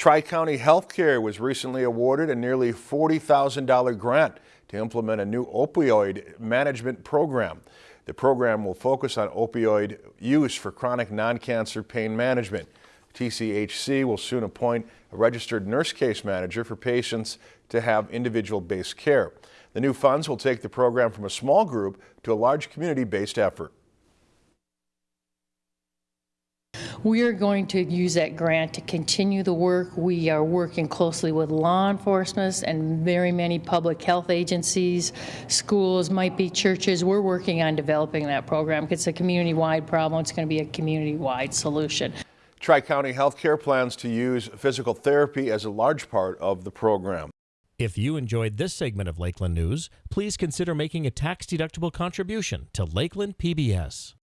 Tri-County Healthcare was recently awarded a nearly $40,000 grant to implement a new opioid management program. The program will focus on opioid use for chronic non-cancer pain management. TCHC will soon appoint a registered nurse case manager for patients to have individual-based care. The new funds will take the program from a small group to a large community-based effort. We are going to use that grant to continue the work. We are working closely with law enforcement and very many public health agencies, schools, might be churches. We're working on developing that program. It's a community-wide problem. It's going to be a community-wide solution. Tri-County Healthcare plans to use physical therapy as a large part of the program. If you enjoyed this segment of Lakeland News, please consider making a tax-deductible contribution to Lakeland PBS.